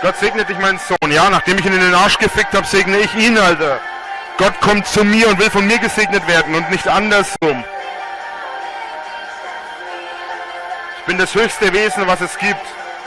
Gott segne dich, mein Sohn. Ja, nachdem ich ihn in den Arsch gefickt habe, segne ich ihn, Alter. Gott kommt zu mir und will von mir gesegnet werden und nicht andersrum. Ich bin das höchste Wesen, was es gibt.